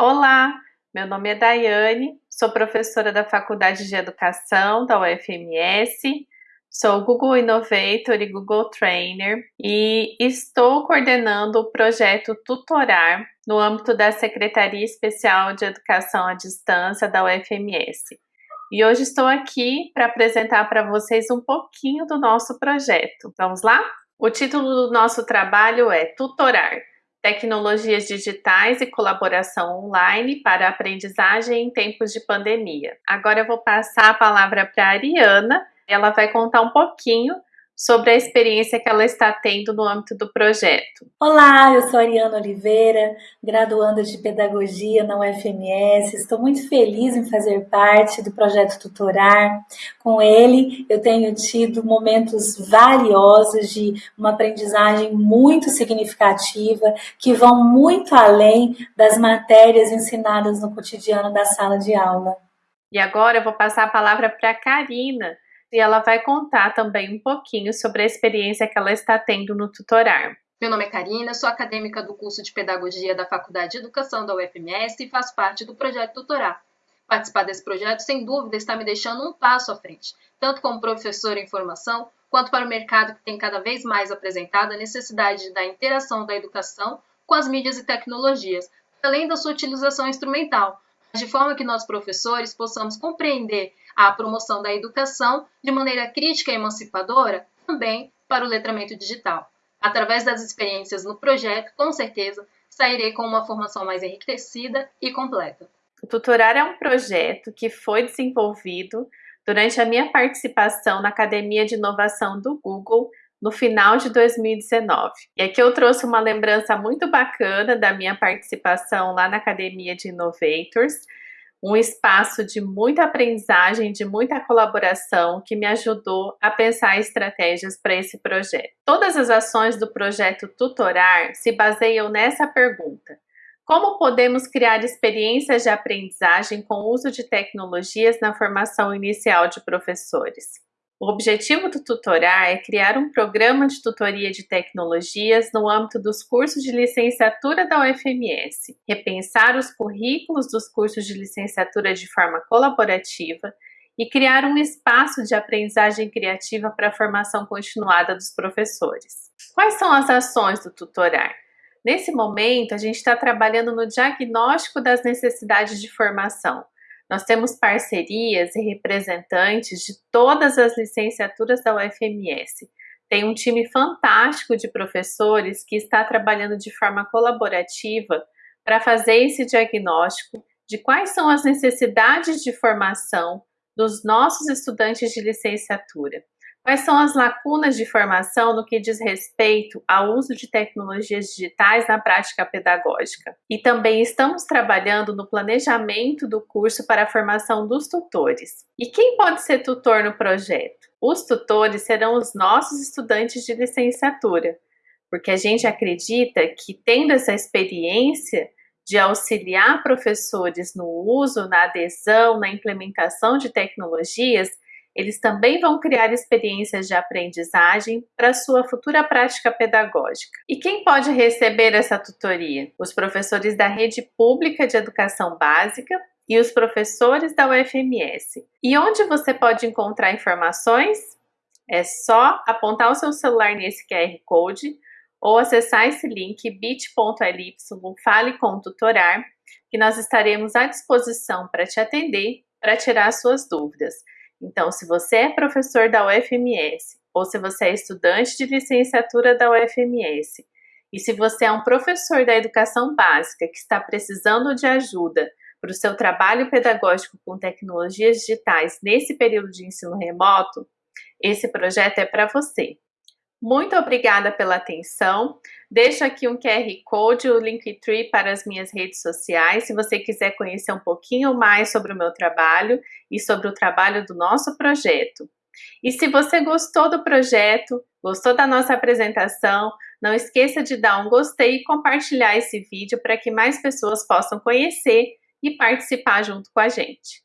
Olá, meu nome é Daiane, sou professora da Faculdade de Educação da UFMS, sou Google Innovator e Google Trainer e estou coordenando o projeto Tutorar no âmbito da Secretaria Especial de Educação à Distância da UFMS. E hoje estou aqui para apresentar para vocês um pouquinho do nosso projeto. Vamos lá? O título do nosso trabalho é Tutorar Tecnologias digitais e colaboração online para aprendizagem em tempos de pandemia. Agora eu vou passar a palavra para a Ariana, ela vai contar um pouquinho sobre a experiência que ela está tendo no âmbito do projeto. Olá, eu sou Ariana Oliveira, graduanda de Pedagogia na UFMS. Estou muito feliz em fazer parte do projeto Tutorar. Com ele, eu tenho tido momentos valiosos de uma aprendizagem muito significativa, que vão muito além das matérias ensinadas no cotidiano da sala de aula. E agora eu vou passar a palavra para a Karina, e ela vai contar também um pouquinho sobre a experiência que ela está tendo no tutorar. Meu nome é Karina, sou acadêmica do curso de Pedagogia da Faculdade de Educação da UFMS e faço parte do projeto Tutorar. Participar desse projeto, sem dúvida, está me deixando um passo à frente, tanto como professora em formação, quanto para o mercado que tem cada vez mais apresentado a necessidade da interação da educação com as mídias e tecnologias, além da sua utilização instrumental, de forma que nós professores possamos compreender a promoção da educação de maneira crítica e emancipadora também para o letramento digital. Através das experiências no projeto, com certeza, sairei com uma formação mais enriquecida e completa. O Tutorar é um projeto que foi desenvolvido durante a minha participação na Academia de Inovação do Google no final de 2019. E aqui eu trouxe uma lembrança muito bacana da minha participação lá na Academia de Innovators, um espaço de muita aprendizagem, de muita colaboração que me ajudou a pensar estratégias para esse projeto. Todas as ações do projeto Tutorar se baseiam nessa pergunta: como podemos criar experiências de aprendizagem com o uso de tecnologias na formação inicial de professores? O objetivo do Tutorar é criar um programa de tutoria de tecnologias no âmbito dos cursos de licenciatura da UFMS, repensar os currículos dos cursos de licenciatura de forma colaborativa e criar um espaço de aprendizagem criativa para a formação continuada dos professores. Quais são as ações do Tutorar? Nesse momento, a gente está trabalhando no diagnóstico das necessidades de formação, nós temos parcerias e representantes de todas as licenciaturas da UFMS. Tem um time fantástico de professores que está trabalhando de forma colaborativa para fazer esse diagnóstico de quais são as necessidades de formação dos nossos estudantes de licenciatura. Quais são as lacunas de formação no que diz respeito ao uso de tecnologias digitais na prática pedagógica? E também estamos trabalhando no planejamento do curso para a formação dos tutores. E quem pode ser tutor no projeto? Os tutores serão os nossos estudantes de licenciatura, porque a gente acredita que tendo essa experiência de auxiliar professores no uso, na adesão, na implementação de tecnologias, eles também vão criar experiências de aprendizagem para sua futura prática pedagógica. E quem pode receber essa tutoria? Os professores da rede pública de educação básica e os professores da UFMS. E onde você pode encontrar informações? É só apontar o seu celular nesse QR Code ou acessar esse link bit.ly fale com tutorar, que nós estaremos à disposição para te atender, para tirar suas dúvidas. Então, se você é professor da UFMS ou se você é estudante de licenciatura da UFMS e se você é um professor da educação básica que está precisando de ajuda para o seu trabalho pedagógico com tecnologias digitais nesse período de ensino remoto, esse projeto é para você. Muito obrigada pela atenção. Deixo aqui um QR Code, o Linktree para as minhas redes sociais, se você quiser conhecer um pouquinho mais sobre o meu trabalho e sobre o trabalho do nosso projeto. E se você gostou do projeto, gostou da nossa apresentação, não esqueça de dar um gostei e compartilhar esse vídeo para que mais pessoas possam conhecer e participar junto com a gente.